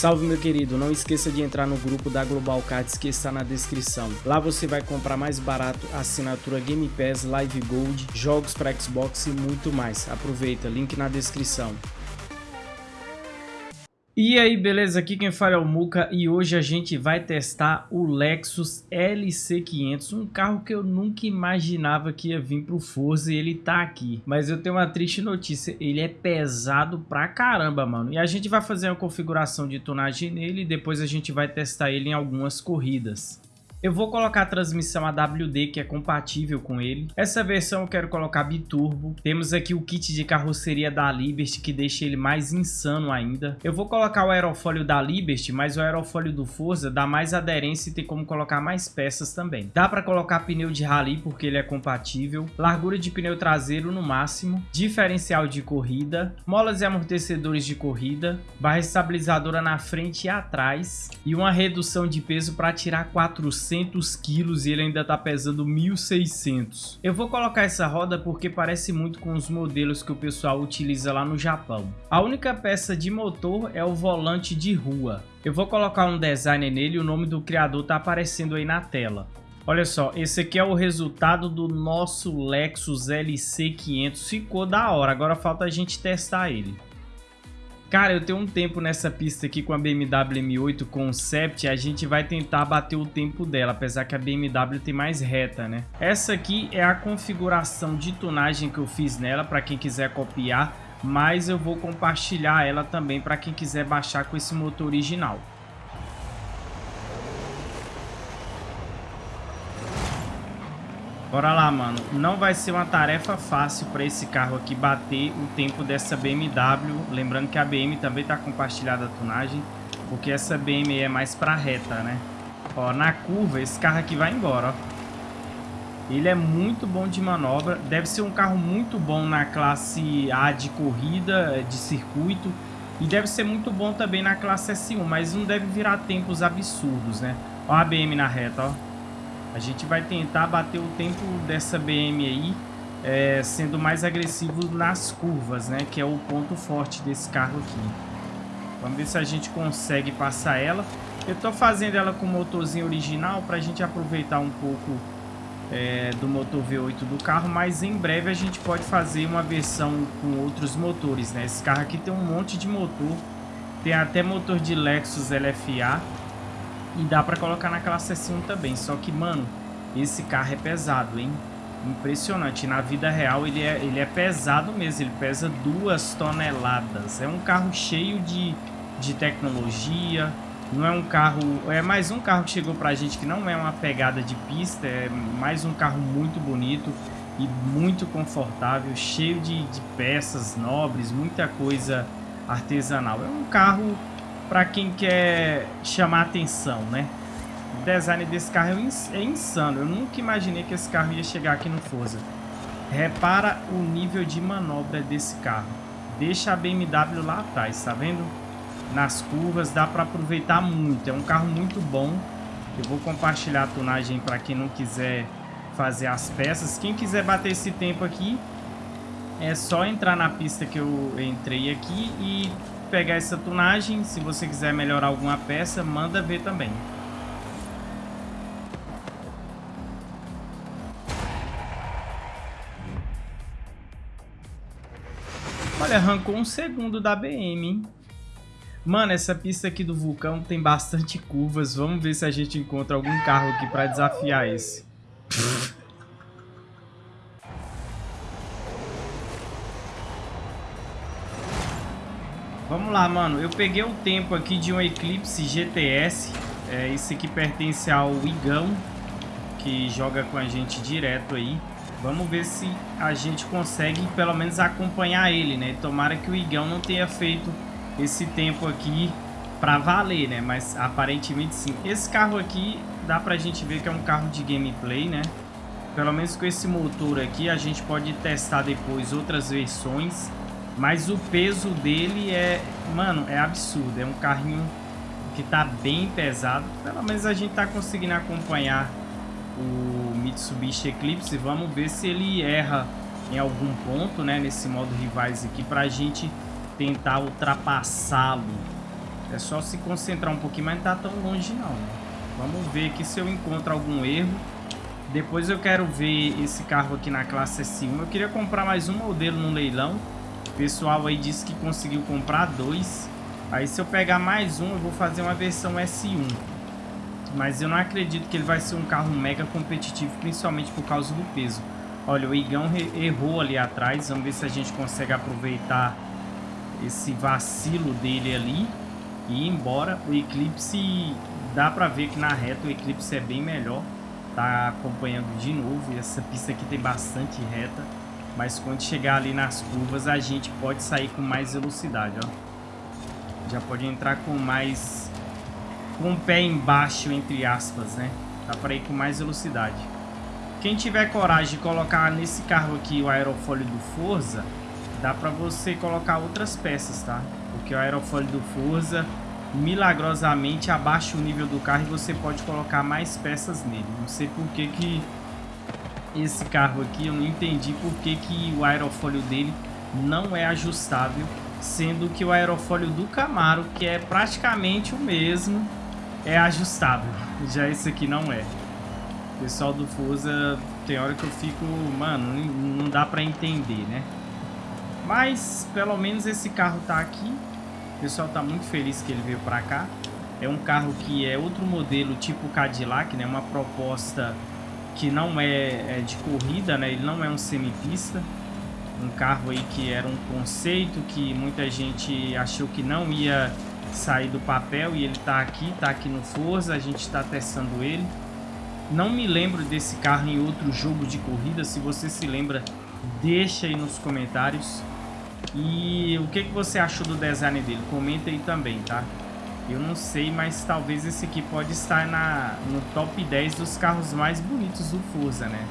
Salve meu querido, não esqueça de entrar no grupo da Global Cards que está na descrição. Lá você vai comprar mais barato assinatura Game Pass, Live Gold, jogos para Xbox e muito mais. Aproveita, link na descrição. E aí, beleza? Aqui quem fala é o Muka e hoje a gente vai testar o Lexus LC500, um carro que eu nunca imaginava que ia vir pro Forza e ele tá aqui. Mas eu tenho uma triste notícia, ele é pesado pra caramba, mano. E a gente vai fazer uma configuração de tonagem nele e depois a gente vai testar ele em algumas corridas. Eu vou colocar a transmissão AWD que é compatível com ele. Essa versão eu quero colocar biturbo. Temos aqui o kit de carroceria da Liberty que deixa ele mais insano ainda. Eu vou colocar o aerofólio da Liberty, mas o aerofólio do Forza dá mais aderência e tem como colocar mais peças também. Dá para colocar pneu de rally porque ele é compatível. Largura de pneu traseiro no máximo. Diferencial de corrida. Molas e amortecedores de corrida. Barra estabilizadora na frente e atrás. E uma redução de peso para tirar 400 400 quilos e ele ainda está pesando 1.600. Eu vou colocar essa roda porque parece muito com os modelos que o pessoal utiliza lá no Japão. A única peça de motor é o volante de rua. Eu vou colocar um design nele o nome do criador está aparecendo aí na tela. Olha só, esse aqui é o resultado do nosso Lexus LC500. Ficou da hora, agora falta a gente testar ele. Cara, eu tenho um tempo nessa pista aqui com a BMW M8 Concept, a gente vai tentar bater o tempo dela, apesar que a BMW tem mais reta, né? Essa aqui é a configuração de tunagem que eu fiz nela, para quem quiser copiar, mas eu vou compartilhar ela também para quem quiser baixar com esse motor original. Bora lá, mano. Não vai ser uma tarefa fácil para esse carro aqui bater o tempo dessa BMW. Lembrando que a BM também tá compartilhada a tunagem, porque essa BM é mais para reta, né? Ó, na curva, esse carro aqui vai embora, ó. Ele é muito bom de manobra. Deve ser um carro muito bom na classe A de corrida, de circuito. E deve ser muito bom também na classe S1, mas não deve virar tempos absurdos, né? Ó a BM na reta, ó. A gente vai tentar bater o tempo dessa BM aí, é, sendo mais agressivo nas curvas, né? Que é o ponto forte desse carro aqui. Vamos ver se a gente consegue passar ela. Eu tô fazendo ela com o motorzinho original para a gente aproveitar um pouco é, do motor V8 do carro, mas em breve a gente pode fazer uma versão com outros motores, né? Esse carro aqui tem um monte de motor, tem até motor de Lexus LFA, e dá pra colocar na classe S1 também. Só que, mano, esse carro é pesado, hein? Impressionante. Na vida real ele é, ele é pesado mesmo. Ele pesa duas toneladas. É um carro cheio de, de tecnologia. Não é um carro... É mais um carro que chegou pra gente que não é uma pegada de pista. É mais um carro muito bonito e muito confortável. Cheio de, de peças nobres. Muita coisa artesanal. É um carro para quem quer chamar atenção, né? O design desse carro é, é insano. Eu nunca imaginei que esse carro ia chegar aqui no Forza. Repara o nível de manobra desse carro. Deixa a BMW lá atrás, tá vendo? Nas curvas dá para aproveitar muito. É um carro muito bom. Eu vou compartilhar a tunagem para quem não quiser fazer as peças. Quem quiser bater esse tempo aqui, é só entrar na pista que eu entrei aqui e pegar essa tunagem. Se você quiser melhorar alguma peça, manda ver também. Olha, arrancou um segundo da BM, hein? Mano, essa pista aqui do vulcão tem bastante curvas. Vamos ver se a gente encontra algum carro aqui pra desafiar esse. Vamos lá, mano. Eu peguei o tempo aqui de um Eclipse GTS. É, esse aqui pertence ao Igão, que joga com a gente direto aí. Vamos ver se a gente consegue pelo menos acompanhar ele, né? Tomara que o Igão não tenha feito esse tempo aqui pra valer, né? Mas aparentemente sim. Esse carro aqui dá pra gente ver que é um carro de gameplay, né? Pelo menos com esse motor aqui a gente pode testar depois outras versões mas o peso dele é, mano, é absurdo. É um carrinho que tá bem pesado. Pelo menos a gente tá conseguindo acompanhar o Mitsubishi Eclipse. Vamos ver se ele erra em algum ponto, né? Nesse modo rivais aqui pra gente tentar ultrapassá-lo. É só se concentrar um pouquinho, mas não tá tão longe não. Vamos ver aqui se eu encontro algum erro. Depois eu quero ver esse carro aqui na classe S1. Eu queria comprar mais um modelo no leilão. Pessoal aí disse que conseguiu comprar dois. Aí se eu pegar mais um, eu vou fazer uma versão S1. Mas eu não acredito que ele vai ser um carro mega competitivo, principalmente por causa do peso. Olha, o Igão errou ali atrás. Vamos ver se a gente consegue aproveitar esse vacilo dele ali e ir embora. O Eclipse, dá pra ver que na reta o Eclipse é bem melhor. Tá acompanhando de novo. Essa pista aqui tem bastante reta. Mas quando chegar ali nas curvas, a gente pode sair com mais velocidade, ó. Já pode entrar com mais... Com o pé embaixo, entre aspas, né? Dá pra ir com mais velocidade. Quem tiver coragem de colocar nesse carro aqui o aerofólio do Forza dá pra você colocar outras peças, tá? Porque o aerofólio do Forza milagrosamente abaixa o nível do carro e você pode colocar mais peças nele. Não sei por que que esse carro aqui, eu não entendi por que que o aerofólio dele não é ajustável, sendo que o aerofólio do Camaro, que é praticamente o mesmo, é ajustável. Já esse aqui não é. Pessoal do Forza, tem hora que eu fico, mano, não dá pra entender, né? Mas, pelo menos esse carro tá aqui. O pessoal tá muito feliz que ele veio pra cá. É um carro que é outro modelo tipo Cadillac, né? Uma proposta que não é, é de corrida, né? Ele não é um semipista. Um carro aí que era um conceito que muita gente achou que não ia sair do papel e ele tá aqui, tá aqui no Forza, a gente está testando ele. Não me lembro desse carro em outro jogo de corrida, se você se lembra, deixa aí nos comentários. E o que, que você achou do design dele? Comenta aí também, tá? Eu não sei, mas talvez esse aqui pode estar na, no top 10 dos carros mais bonitos do Forza, né?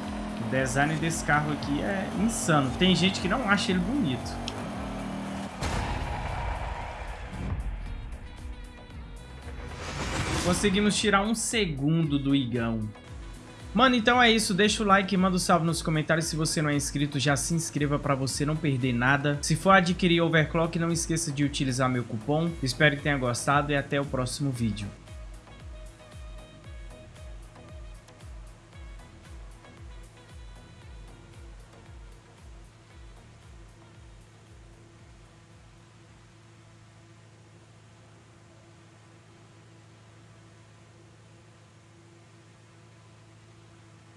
O design desse carro aqui é insano. Tem gente que não acha ele bonito. Conseguimos tirar um segundo do Igão. Mano, então é isso. Deixa o like, manda um salve nos comentários. Se você não é inscrito, já se inscreva para você não perder nada. Se for adquirir Overclock, não esqueça de utilizar meu cupom. Espero que tenha gostado e até o próximo vídeo.